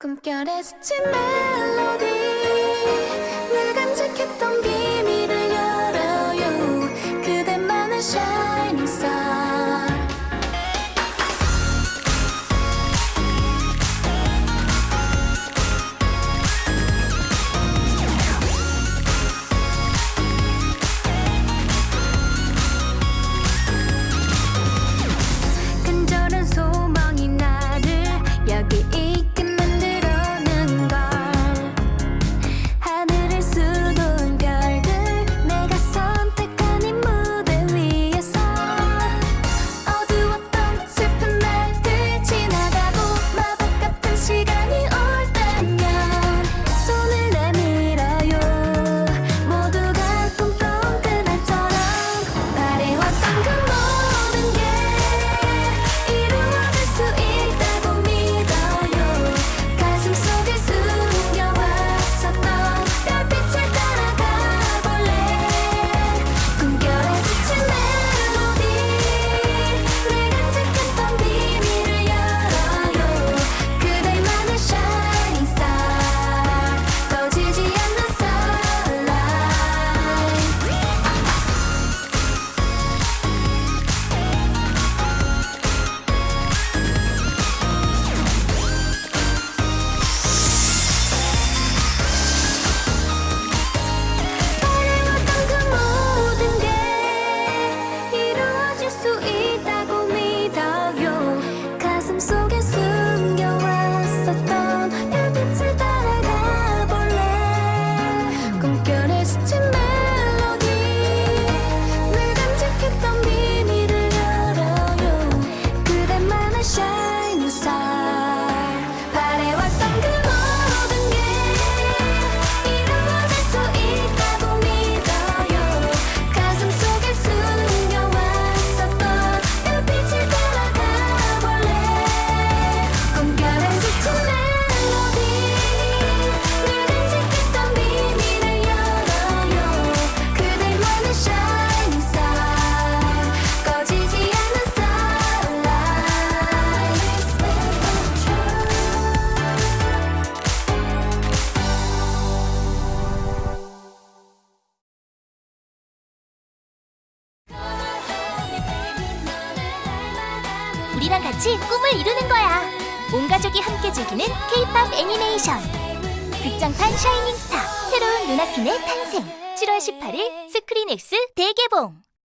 꿈결에 스친 멜로디. 우리랑 같이 꿈을 이루는 거야. 온 가족이 함께 즐기는 K-팝 애니메이션. 극장판 샤이닝 스타 새로운 루나핀의 탄생. 7월 18일 스크린X 대개봉.